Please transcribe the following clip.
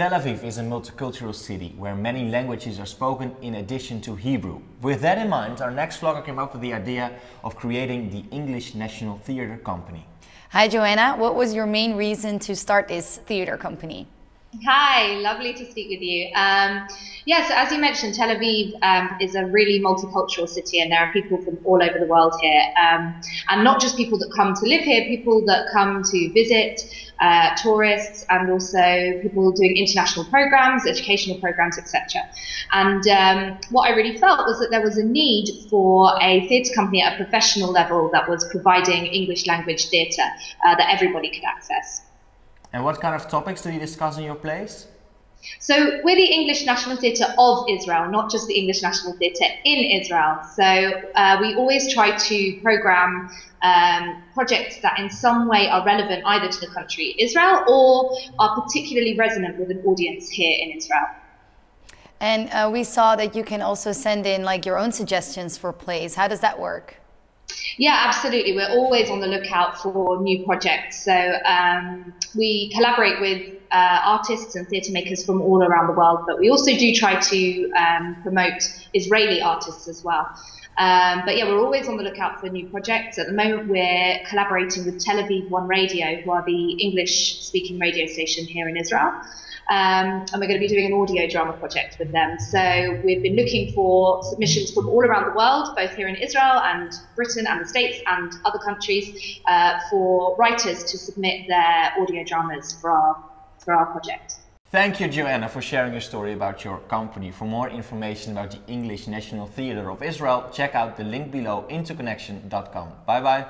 Tel Aviv is a multicultural city where many languages are spoken in addition to Hebrew. With that in mind, our next vlogger came up with the idea of creating the English National Theatre Company. Hi Joanna, what was your main reason to start this theatre company? Hi, lovely to speak with you. Um, yeah, so as you mentioned, Tel Aviv um, is a really multicultural city, and there are people from all over the world here. Um, and not just people that come to live here, people that come to visit, uh, tourists, and also people doing international programs, educational programs, etc. And um, what I really felt was that there was a need for a theatre company at a professional level that was providing English language theatre uh, that everybody could access. And what kind of topics do you discuss in your plays? So we're the English National Theatre of Israel, not just the English National Theatre in Israel. So uh, we always try to program um, projects that in some way are relevant either to the country Israel or are particularly resonant with an audience here in Israel. And uh, we saw that you can also send in like your own suggestions for plays. How does that work? Yeah, absolutely. We're always on the lookout for new projects. So um, we collaborate with uh, artists and theatre makers from all around the world, but we also do try to um, promote Israeli artists as well. Um, but yeah, we're always on the lookout for new projects. At the moment, we're collaborating with Tel Aviv One Radio, who are the English speaking radio station here in Israel. Um, and we're going to be doing an audio drama project with them. So we've been looking for submissions from all around the world, both here in Israel and Britain and the States and other countries, uh, for writers to submit their audio dramas for our, for our project. Thank you, Joanna, for sharing your story about your company. For more information about the English National Theatre of Israel, check out the link below interconnection.com. Bye bye.